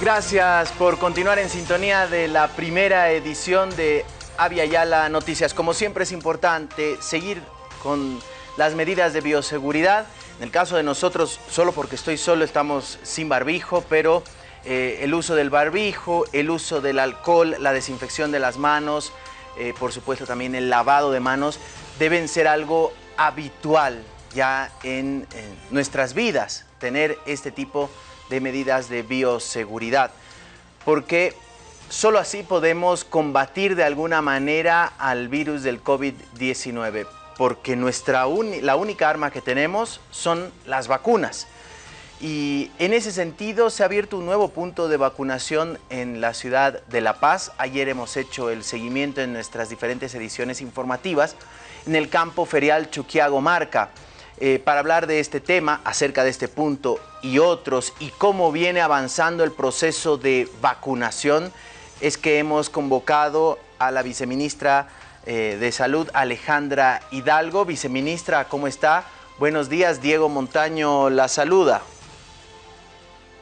Gracias por continuar en sintonía de la primera edición de Avia Yala Noticias. Como siempre es importante seguir con las medidas de bioseguridad. En el caso de nosotros, solo porque estoy solo, estamos sin barbijo, pero eh, el uso del barbijo, el uso del alcohol, la desinfección de las manos, eh, por supuesto también el lavado de manos, deben ser algo habitual ya en, nuestras vidas, tener este tipo de medidas de bioseguridad, porque solo así podemos combatir de alguna manera al virus del COVID-19, porque nuestra la única arma que tenemos son las vacunas. Y en ese sentido se ha abierto un nuevo punto de vacunación en la ciudad de La Paz. Ayer hemos hecho el seguimiento en nuestras diferentes ediciones informativas en el campo ferial Chuquiago Marca. Eh, para hablar de este tema, acerca de este punto y otros, y cómo viene avanzando el proceso de vacunación, es que hemos convocado a la viceministra eh, de Salud, Alejandra Hidalgo. Viceministra, ¿cómo está? Buenos días, Diego Montaño la saluda.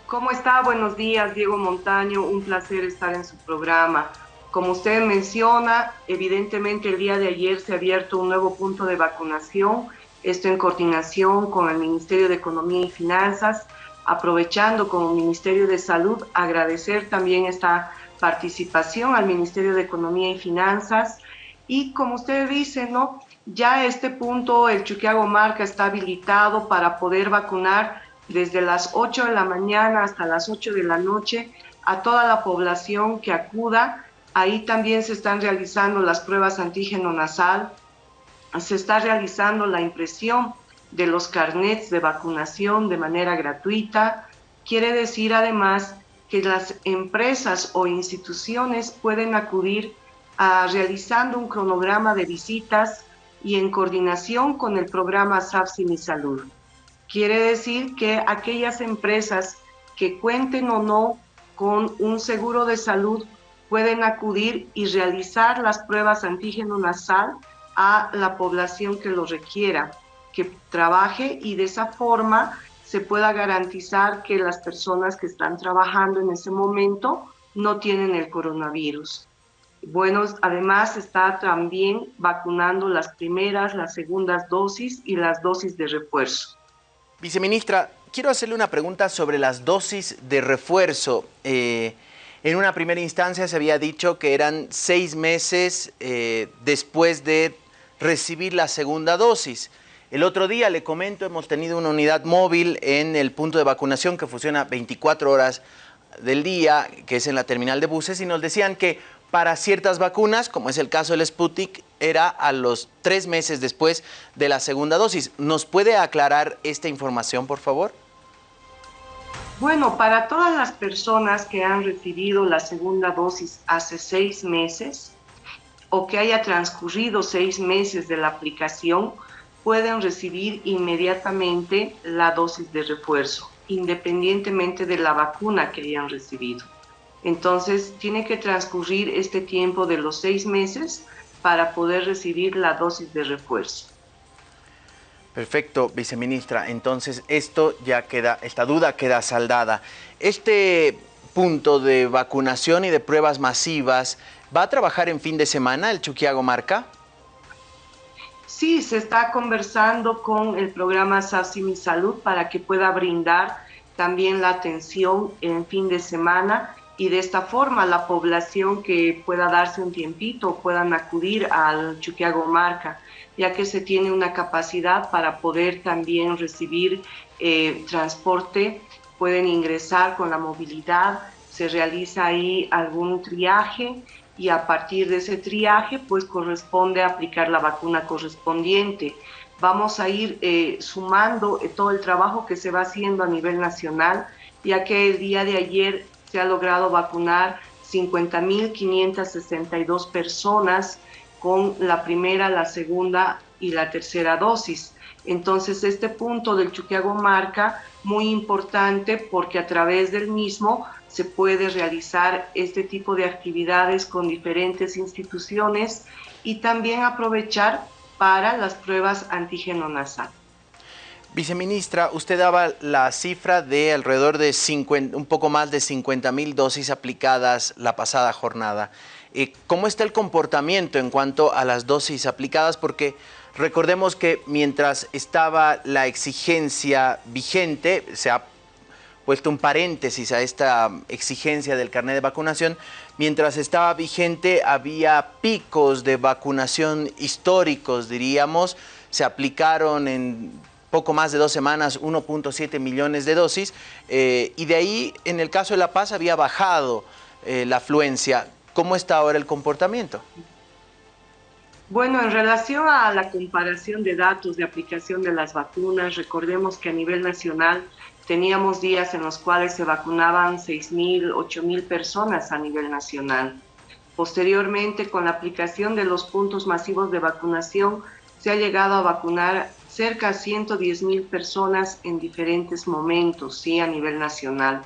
¿Cómo está? Buenos días, Diego Montaño. Un placer estar en su programa. Como usted menciona, evidentemente el día de ayer se ha abierto un nuevo punto de vacunación esto en coordinación con el Ministerio de Economía y Finanzas, aprovechando como Ministerio de Salud, agradecer también esta participación al Ministerio de Economía y Finanzas. Y como usted dice, ¿no? Ya este punto, el Chuquiago Marca está habilitado para poder vacunar desde las 8 de la mañana hasta las 8 de la noche a toda la población que acuda. Ahí también se están realizando las pruebas antígeno nasal, se está realizando la impresión de los carnets de vacunación de manera gratuita. Quiere decir además que las empresas o instituciones pueden acudir realizando un cronograma de visitas y en coordinación con el programa SAFSI Mi Salud. Quiere decir que aquellas empresas que cuenten o no con un seguro de salud pueden acudir y realizar las pruebas antígeno nasal a la población que lo requiera, que trabaje y de esa forma se pueda garantizar que las personas que están trabajando en ese momento no tienen el coronavirus. Bueno, además está también vacunando las primeras, las segundas dosis y las dosis de refuerzo. Viceministra, quiero hacerle una pregunta sobre las dosis de refuerzo. Eh, en una primera instancia se había dicho que eran seis meses eh, después de recibir la segunda dosis. El otro día, le comento, hemos tenido una unidad móvil en el punto de vacunación que funciona 24 horas del día, que es en la terminal de buses, y nos decían que para ciertas vacunas, como es el caso del Sputnik, era a los tres meses después de la segunda dosis. ¿Nos puede aclarar esta información, por favor? Bueno, para todas las personas que han recibido la segunda dosis hace seis meses, o que haya transcurrido seis meses de la aplicación pueden recibir inmediatamente la dosis de refuerzo, independientemente de la vacuna que hayan recibido. Entonces, tiene que transcurrir este tiempo de los seis meses para poder recibir la dosis de refuerzo. Perfecto, viceministra. Entonces, esto ya queda, esta duda queda saldada. Este punto de vacunación y de pruebas masivas ¿Va a trabajar en fin de semana el Chuquiago Marca? Sí, se está conversando con el programa SASI Mi Salud para que pueda brindar también la atención en fin de semana y de esta forma la población que pueda darse un tiempito puedan acudir al Chuquiago Marca, ya que se tiene una capacidad para poder también recibir eh, transporte, pueden ingresar con la movilidad, se realiza ahí algún triaje y a partir de ese triaje pues corresponde aplicar la vacuna correspondiente. Vamos a ir eh, sumando eh, todo el trabajo que se va haciendo a nivel nacional, ya que el día de ayer se ha logrado vacunar 50.562 personas con la primera, la segunda y la tercera dosis. Entonces, este punto del Chuquiago marca muy importante porque a través del mismo se puede realizar este tipo de actividades con diferentes instituciones y también aprovechar para las pruebas antígeno nasal. Viceministra, usted daba la cifra de alrededor de 50, un poco más de 50 mil dosis aplicadas la pasada jornada. Eh, ¿Cómo está el comportamiento en cuanto a las dosis aplicadas? Porque recordemos que mientras estaba la exigencia vigente, se ha puesto un paréntesis a esta exigencia del carnet de vacunación, mientras estaba vigente había picos de vacunación históricos, diríamos, se aplicaron en poco más de dos semanas 1.7 millones de dosis eh, y de ahí en el caso de La Paz había bajado eh, la afluencia. ¿Cómo está ahora el comportamiento? Bueno, en relación a la comparación de datos de aplicación de las vacunas, recordemos que a nivel nacional Teníamos días en los cuales se vacunaban 6.000, 8.000 personas a nivel nacional. Posteriormente, con la aplicación de los puntos masivos de vacunación, se ha llegado a vacunar cerca de 110.000 personas en diferentes momentos, sí, a nivel nacional.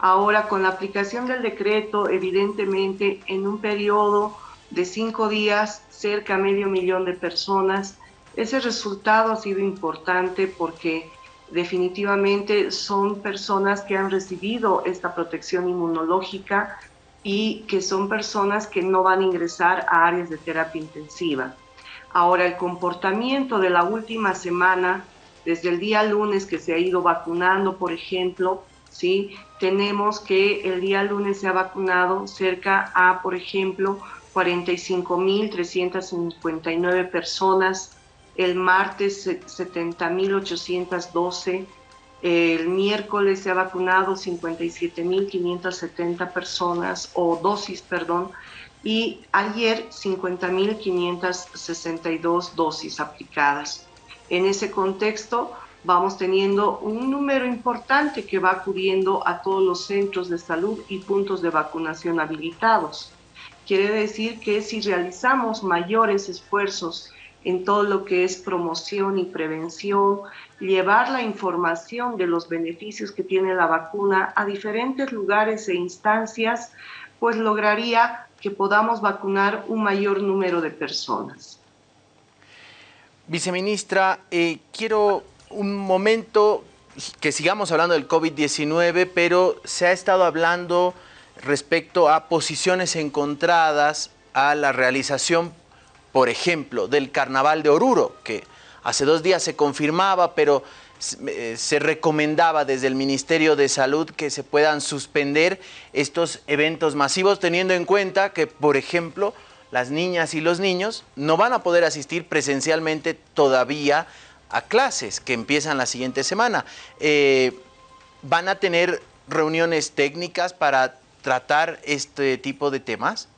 Ahora, con la aplicación del decreto, evidentemente, en un periodo de cinco días, cerca medio millón de personas, ese resultado ha sido importante porque definitivamente son personas que han recibido esta protección inmunológica y que son personas que no van a ingresar a áreas de terapia intensiva. Ahora, el comportamiento de la última semana, desde el día lunes que se ha ido vacunando, por ejemplo, ¿sí? tenemos que el día lunes se ha vacunado cerca a, por ejemplo, 45.359 personas el martes 70.812, el miércoles se ha vacunado 57.570 personas, o dosis, perdón, y ayer 50.562 dosis aplicadas. En ese contexto, vamos teniendo un número importante que va acudiendo a todos los centros de salud y puntos de vacunación habilitados. Quiere decir que si realizamos mayores esfuerzos en todo lo que es promoción y prevención, llevar la información de los beneficios que tiene la vacuna a diferentes lugares e instancias, pues lograría que podamos vacunar un mayor número de personas. Viceministra, eh, quiero un momento que sigamos hablando del COVID-19, pero se ha estado hablando respecto a posiciones encontradas a la realización por ejemplo, del Carnaval de Oruro, que hace dos días se confirmaba, pero eh, se recomendaba desde el Ministerio de Salud que se puedan suspender estos eventos masivos, teniendo en cuenta que, por ejemplo, las niñas y los niños no van a poder asistir presencialmente todavía a clases que empiezan la siguiente semana. Eh, ¿Van a tener reuniones técnicas para tratar este tipo de temas?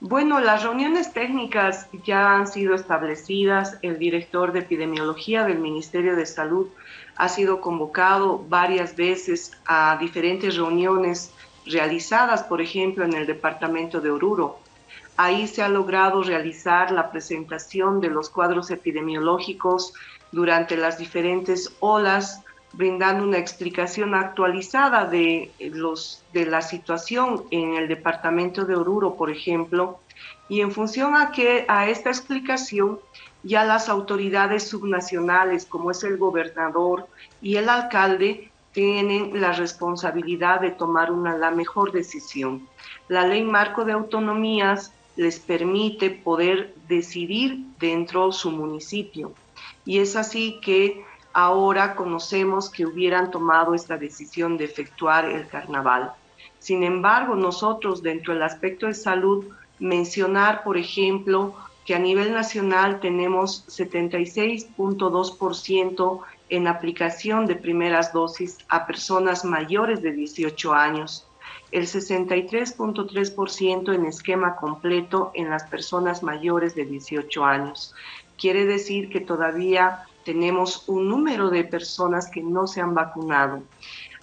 Bueno, las reuniones técnicas ya han sido establecidas. El director de epidemiología del Ministerio de Salud ha sido convocado varias veces a diferentes reuniones realizadas, por ejemplo, en el departamento de Oruro. Ahí se ha logrado realizar la presentación de los cuadros epidemiológicos durante las diferentes olas brindando una explicación actualizada de, los, de la situación en el departamento de Oruro, por ejemplo, y en función a, que, a esta explicación, ya las autoridades subnacionales, como es el gobernador y el alcalde, tienen la responsabilidad de tomar una, la mejor decisión. La ley marco de autonomías les permite poder decidir dentro de su municipio. Y es así que ahora conocemos que hubieran tomado esta decisión de efectuar el carnaval. Sin embargo, nosotros dentro del aspecto de salud, mencionar, por ejemplo, que a nivel nacional tenemos 76.2% en aplicación de primeras dosis a personas mayores de 18 años, el 63.3% en esquema completo en las personas mayores de 18 años. Quiere decir que todavía tenemos un número de personas que no se han vacunado.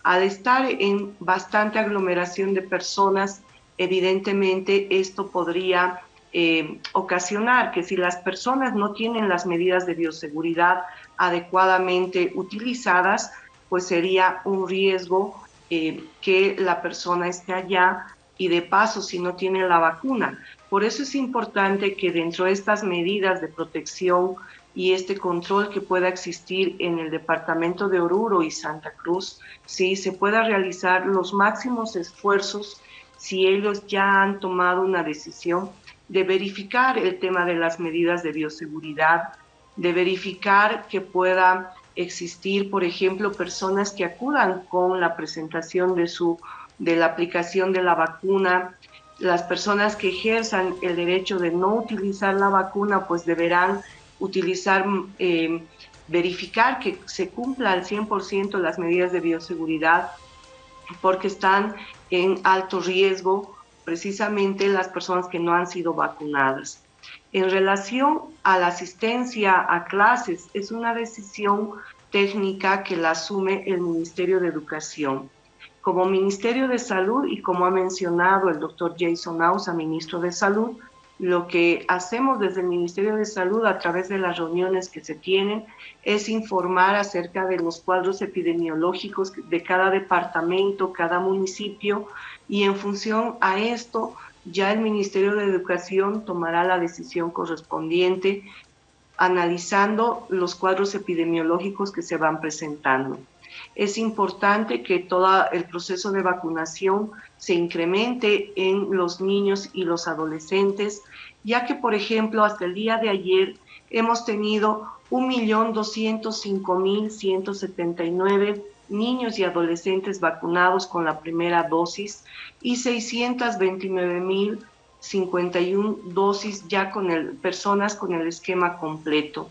Al estar en bastante aglomeración de personas, evidentemente esto podría eh, ocasionar que si las personas no tienen las medidas de bioseguridad adecuadamente utilizadas, pues sería un riesgo eh, que la persona esté allá y de paso si no tiene la vacuna. Por eso es importante que dentro de estas medidas de protección y este control que pueda existir en el departamento de Oruro y Santa Cruz, sí, se pueda realizar los máximos esfuerzos si ellos ya han tomado una decisión de verificar el tema de las medidas de bioseguridad, de verificar que pueda existir, por ejemplo, personas que acudan con la presentación de, su, de la aplicación de la vacuna. Las personas que ejerzan el derecho de no utilizar la vacuna, pues deberán utilizar, eh, verificar que se cumpla al 100% las medidas de bioseguridad, porque están en alto riesgo precisamente las personas que no han sido vacunadas. En relación a la asistencia a clases, es una decisión técnica que la asume el Ministerio de Educación. Como Ministerio de Salud y como ha mencionado el doctor Jason Ausa, ministro de Salud, lo que hacemos desde el Ministerio de Salud a través de las reuniones que se tienen es informar acerca de los cuadros epidemiológicos de cada departamento, cada municipio y en función a esto ya el Ministerio de Educación tomará la decisión correspondiente analizando los cuadros epidemiológicos que se van presentando. Es importante que todo el proceso de vacunación se incremente en los niños y los adolescentes, ya que, por ejemplo, hasta el día de ayer hemos tenido 1.205.179 niños y adolescentes vacunados con la primera dosis y 629.051 dosis ya con el, personas con el esquema completo.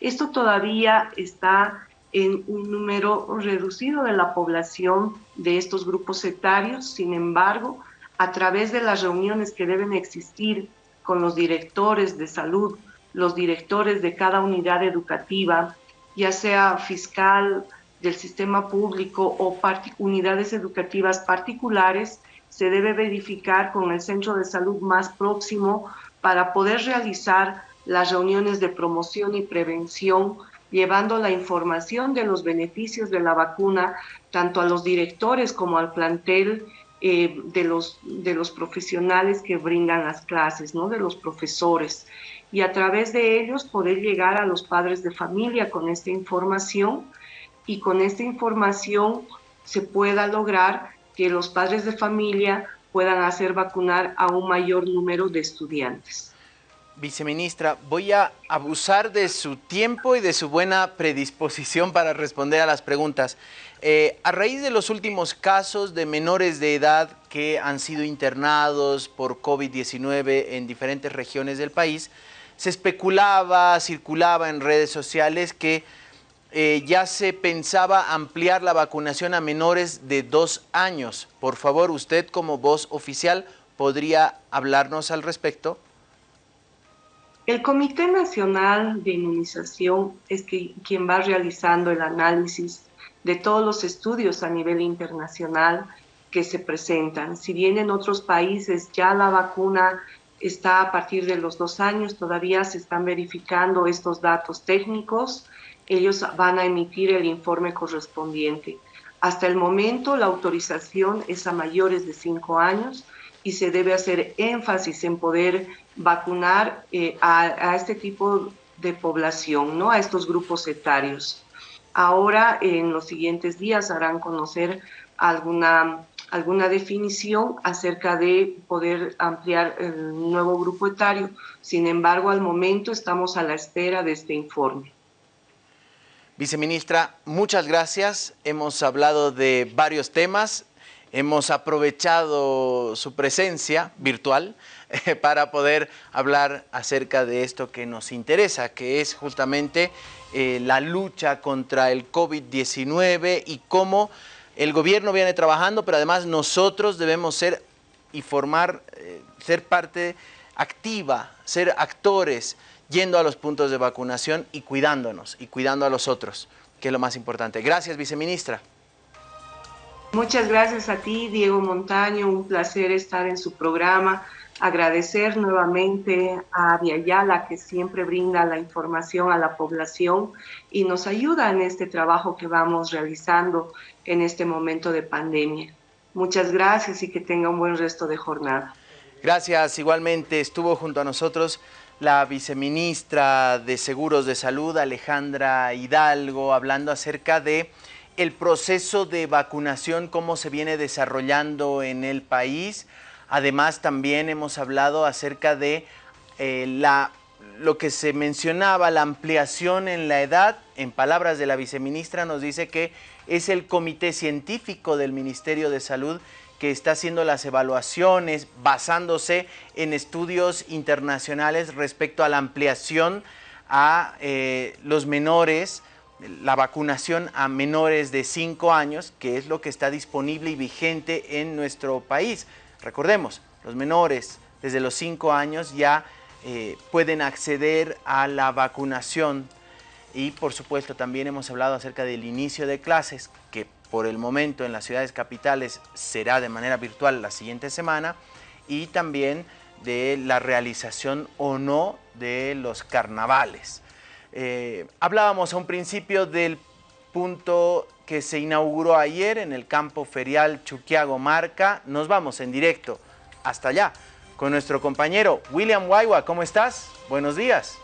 Esto todavía está en un número reducido de la población de estos grupos etarios, sin embargo, a través de las reuniones que deben existir con los directores de salud, los directores de cada unidad educativa, ya sea fiscal, del sistema público o unidades educativas particulares se debe verificar con el centro de salud más próximo para poder realizar las reuniones de promoción y prevención, llevando la información de los beneficios de la vacuna tanto a los directores como al plantel eh, de, los, de los profesionales que brindan las clases, ¿no? de los profesores. Y a través de ellos poder llegar a los padres de familia con esta información y con esta información se pueda lograr que los padres de familia puedan hacer vacunar a un mayor número de estudiantes. Viceministra, voy a abusar de su tiempo y de su buena predisposición para responder a las preguntas. Eh, a raíz de los últimos casos de menores de edad que han sido internados por COVID-19 en diferentes regiones del país, se especulaba, circulaba en redes sociales que eh, ya se pensaba ampliar la vacunación a menores de dos años. Por favor, usted como voz oficial, ¿podría hablarnos al respecto? El Comité Nacional de Inmunización es quien va realizando el análisis de todos los estudios a nivel internacional que se presentan. Si bien en otros países ya la vacuna está a partir de los dos años, todavía se están verificando estos datos técnicos ellos van a emitir el informe correspondiente. Hasta el momento la autorización es a mayores de 5 años y se debe hacer énfasis en poder vacunar eh, a, este tipo de población, ¿no? a estos grupos etarios. Ahora, en los siguientes días, harán conocer alguna, alguna definición acerca de poder ampliar el nuevo grupo etario. Sin embargo, al momento estamos a la espera de este informe. Viceministra, muchas gracias. Hemos hablado de varios temas. Hemos aprovechado su presencia virtual eh, para poder hablar acerca de esto que nos interesa, que es justamente eh, la lucha contra el COVID-19 y cómo el gobierno viene trabajando, pero además nosotros debemos ser y formar, eh, ser parte activa, ser actores yendo a los puntos de vacunación y cuidándonos y cuidando a los otros, que es lo más importante. Gracias, viceministra. Muchas gracias a ti, Diego Montaño. Un placer estar en su programa. Agradecer nuevamente a Viayala, que siempre brinda la información a la población y nos ayuda en este trabajo que vamos realizando en este momento de pandemia. Muchas gracias y que tenga un buen resto de jornada. Gracias, igualmente estuvo junto a nosotros la viceministra de Seguros de Salud, Alejandra Hidalgo, hablando acerca de el proceso de vacunación, cómo se viene desarrollando en el país. Además, también hemos hablado acerca de eh, la, lo que se mencionaba, la ampliación en la edad. En palabras de la viceministra, nos dice que es el comité científico del Ministerio de Salud que está haciendo las evaluaciones basándose en estudios internacionales respecto a la ampliación a eh, los menores, la vacunación a menores de 5 años, que es lo que está disponible y vigente en nuestro país. Recordemos, los menores desde los 5 años ya eh, pueden acceder a la vacunación y por supuesto también hemos hablado acerca del inicio de clases que por el momento en las ciudades capitales será de manera virtual la siguiente semana y también de la realización o no de los carnavales. Eh, hablábamos a un principio del punto que se inauguró ayer en el campo ferial Chuquiago Marca. Nos vamos en directo hasta allá con nuestro compañero William Waiwa. ¿Cómo estás? Buenos días.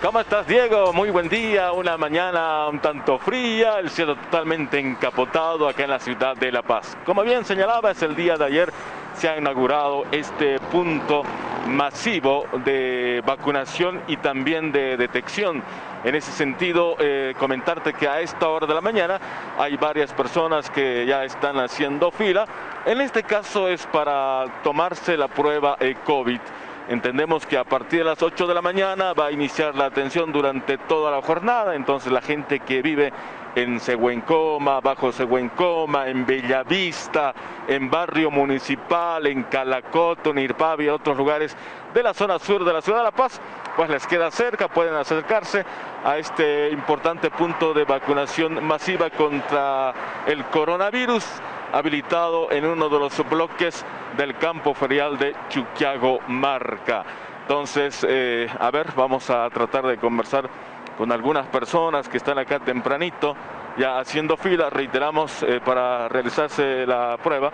¿Cómo estás, Diego? Muy buen día. Una mañana un tanto fría, el cielo totalmente encapotado acá en la ciudad de La Paz. Como bien señalaba, es el día de ayer se ha inaugurado este punto masivo de vacunación y también de detección. En ese sentido, eh, comentarte que a esta hora de la mañana hay varias personas que ya están haciendo fila. En este caso es para tomarse la prueba COVID. Entendemos que a partir de las 8 de la mañana va a iniciar la atención durante toda la jornada, entonces la gente que vive en Seguencoma, Bajo Seguencoma, en Bellavista, en Barrio Municipal, en Calacoto, en Irpavi y otros lugares de la zona sur de la ciudad de La Paz, pues les queda cerca, pueden acercarse a este importante punto de vacunación masiva contra el coronavirus habilitado en uno de los bloques del campo ferial de Chuquiago Marca. Entonces, eh, a ver, vamos a tratar de conversar con algunas personas que están acá tempranito, ya haciendo fila, reiteramos, eh, para realizarse la prueba.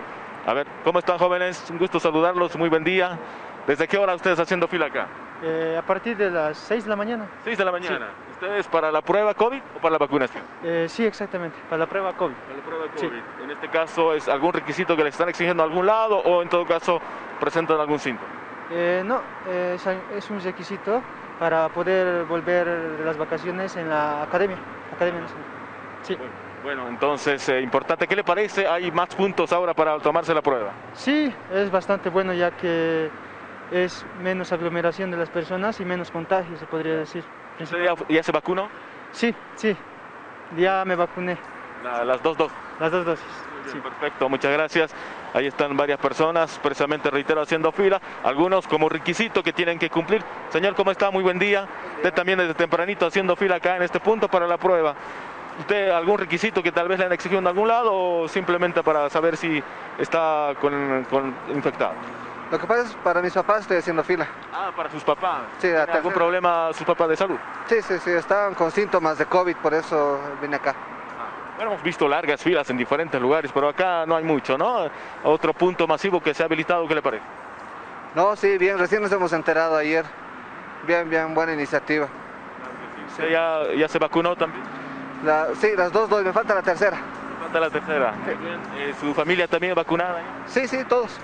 A ver, ¿cómo están jóvenes? Un gusto saludarlos, muy buen día. ¿Desde qué hora ustedes haciendo fila acá? Eh, a partir de las 6 de la mañana. 6 de la mañana. ¿Ustedes para la prueba COVID o para la vacunación? Eh, sí, exactamente, para la prueba COVID. Para la prueba COVID. En este caso, ¿es algún requisito que le están exigiendo a algún lado o en todo caso presentan algún síntoma? Eh, no, es un requisito para poder volver las vacaciones en la academia. academia sí. Bueno, entonces, importante. ¿Qué le parece? ¿Hay más puntos ahora para tomarse la prueba? Sí, es bastante bueno ya que es menos aglomeración de las personas y menos contagio, se podría decir. Ya, se vacunó? Sí, sí, ya me vacuné. las dos dosis. Las dos dosis. sí. Perfecto, muchas gracias. Ahí están varias personas, precisamente reitero, haciendo fila, algunos como requisito que tienen que cumplir. Señor, ¿cómo está? Muy buen día. Usted también desde tempranito haciendo fila acá en este punto para la prueba. ¿Usted algún requisito que tal vez le han exigido en algún lado o simplemente para saber si está con, con infectado? Lo que pasa es para mis papás estoy haciendo fila. Ah, para sus papás. Sí, ¿Algún problema sus papás de salud? Sí, sí, sí, estaban con síntomas de COVID, por eso vine acá. Ah, bueno, hemos visto largas filas en diferentes lugares, pero acá no hay mucho, ¿no? Otro punto masivo que se ha habilitado, ¿qué le parece? No, sí, bien, recién nos hemos enterado ayer. Bien, bien, buena iniciativa. ¿Usted ya, ya se vacunó también? sí, las dos dos, me falta la tercera. Me falta la tercera. Eh, ¿Su familia también vacunada? Sí, sí, todos.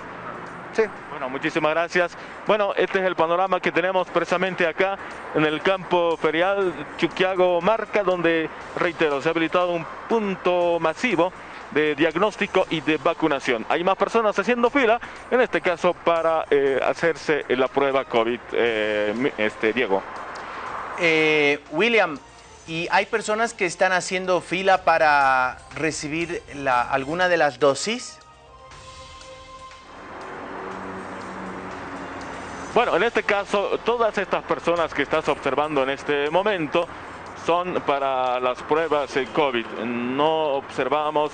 Sí. Bueno, muchísimas gracias. Bueno, este es el panorama que tenemos precisamente acá en el campo ferial Chuquiago Marca, donde, reitero, se ha habilitado un punto masivo de diagnóstico y de vacunación. Hay más personas haciendo fila, en este caso para eh, hacerse la prueba COVID. Eh, este, Diego. Eh, William, ¿y hay personas que están haciendo fila para recibir la, alguna de las dosis? Bueno, en este caso, todas estas personas que estás observando en este momento son para las pruebas de COVID. No observamos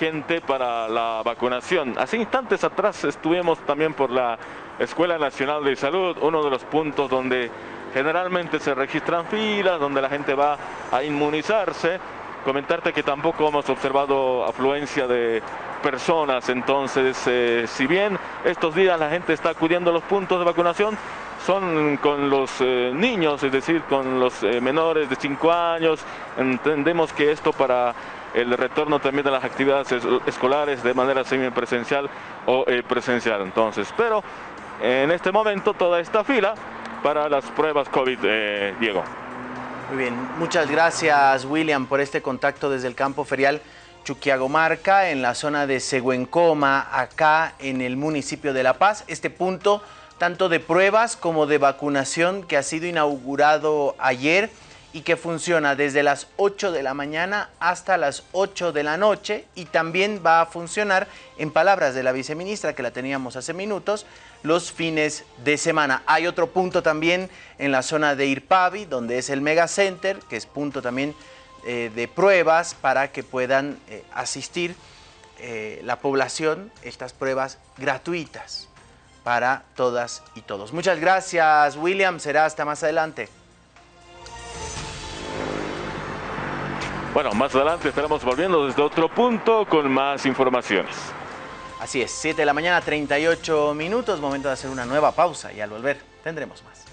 gente para la vacunación. Hace instantes atrás estuvimos también por la Escuela Nacional de Salud, uno de los puntos donde generalmente se registran filas, donde la gente va a inmunizarse Comentarte que tampoco hemos observado afluencia de personas, entonces eh, si bien estos días la gente está acudiendo a los puntos de vacunación, son con los eh, niños, es decir, con los eh, menores de 5 años. Entendemos que esto para el retorno también de las actividades escolares de manera semipresencial o presencial. Entonces, pero en este momento toda esta fila para las pruebas COVID, Diego. Muy bien, muchas gracias William por este contacto desde el campo ferial Chuquiagomarca en la zona de Seguencoma, acá en el municipio de La Paz. Este punto tanto de pruebas como de vacunación que ha sido inaugurado ayer y que funciona desde las 8 de la mañana hasta las 8 de la noche y también va a funcionar, en palabras de la viceministra que la teníamos hace minutos, los fines de semana. Hay otro punto también en la zona de Irpavi, donde es el Mega Center, que es punto también eh, de pruebas para que puedan eh, asistir eh, la población, estas pruebas gratuitas para todas y todos. Muchas gracias, William. Será hasta más adelante. Bueno, más adelante estaremos volviendo desde otro punto con más informaciones. Así es, 7 de la mañana, 38 minutos, momento de hacer una nueva pausa y al volver tendremos más.